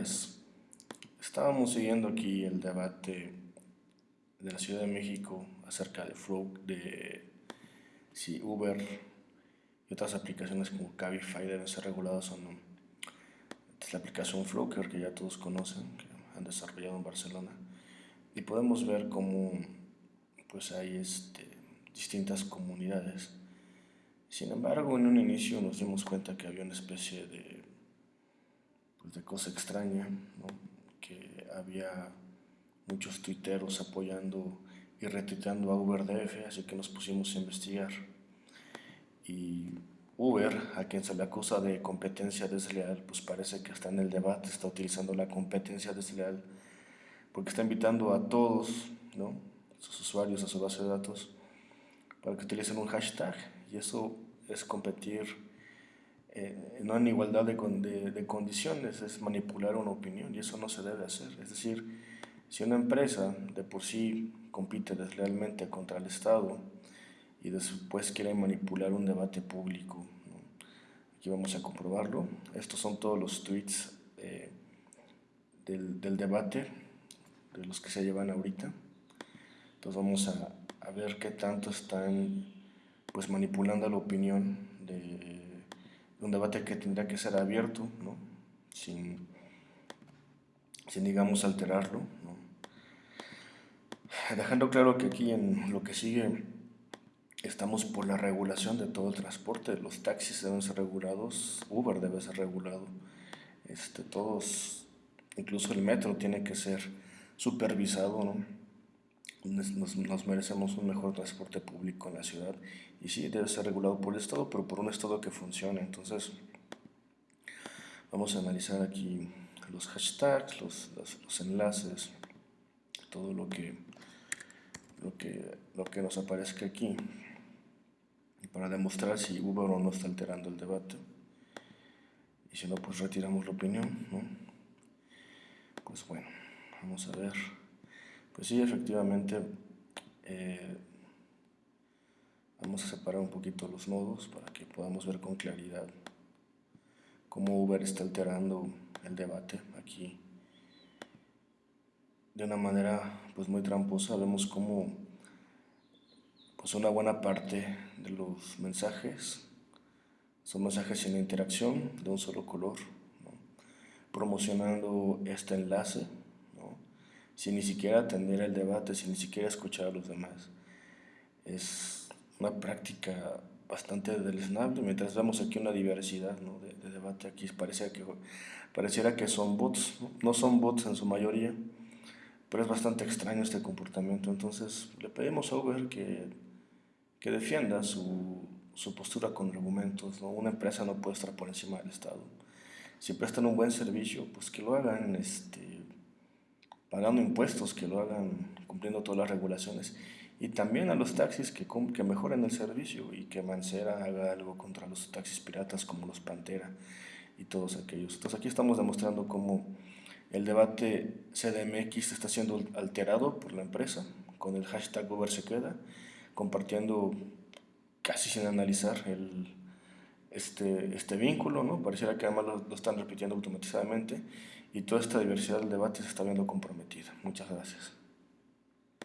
días. Estábamos siguiendo aquí el debate de la Ciudad de México acerca de Flow, de si Uber y otras aplicaciones como Cabify deben ser reguladas o no. es la aplicación Flow, que ya todos conocen, que han desarrollado en Barcelona. Y podemos ver cómo pues hay este, distintas comunidades. Sin embargo, en un inicio nos dimos cuenta que había una especie de de cosa extraña, que había muchos tuiteros apoyando y retuiteando a UberDF, así que nos pusimos a investigar. Y Uber, a quien se le acusa de competencia desleal, pues parece que está en el debate, está utilizando la competencia desleal, porque está invitando a todos, ¿no? sus usuarios a su base de datos, para que utilicen un hashtag, y eso es competir eh, no en igualdad de, de, descondiciones, es manipular una opinión y eso no se debe hacer. Es decir, si una empresa de por sí compite deslealmente contra el Estado y después quiere manipular un debate público, aquí vamos a comprobarlo. Estos son todos los tweets eh, del, del, debate, de los que se llevan ahorita. Entonces vamos a, a ver qué tanto están pues manipulando la opinión de un debate que tendría que ser abierto, ¿no? sin, sin, digamos, alterarlo. ¿no? Dejando claro que aquí en lo que sigue estamos por la regulación de todo el transporte, los taxis deben ser regulados, Uber debe ser regulado, este, todos, incluso el metro tiene que ser supervisado, ¿no? Nos, merecemos un mejor transporte público en la ciudad y sí, debe ser regulado por el Estado, pero por un Estado que funcione. Entonces, vamos a analizar aquí los hashtags, los, los, enlaces, todo lo que, lo, que, lo que nos aparezca aquí para demostrar si Uber o no está alterando el debate. Y si no, pues retiramos la opinión, ¿no? Pues bueno, vamos a ver. Pues sí, efectivamente, eh, vamos a separar un poquito los nodos para que podamos ver con claridad cómo Uber está alterando el debate aquí. De una manera pues muy tramposa vemos cómo pues una buena parte de los mensajes son mensajes sin interacción de un solo color, promocionando este enlace sin ni siquiera atender el debate, sin ni siquiera escuchar a los demás. Es una práctica bastante deleznable, mientras vemos aquí una diversidad de, debate, aquí parece que, pareciera que son bots, ¿no? son bots en su mayoría, pero es bastante extraño este comportamiento, entonces le pedimos a Uber que, que defienda su, su postura con argumentos, ¿no? una empresa no puede estar por encima del Estado. Si prestan un buen servicio, pues que lo hagan este, pagando impuestos, que lo hagan cumpliendo todas las regulaciones. Y también a los taxis que, que mejoren el servicio y que Mancera haga algo contra los taxis piratas como los Pantera y todos aquellos. Entonces aquí estamos demostrando cómo el debate CDMX está siendo alterado por la empresa con el hashtag Uber se queda, compartiendo casi sin analizar el, este, este vínculo, ¿no? Pareciera que además lo, lo están repitiendo automatizadamente y toda esta diversidad del debate se está viendo comprometida. Muchas gracias.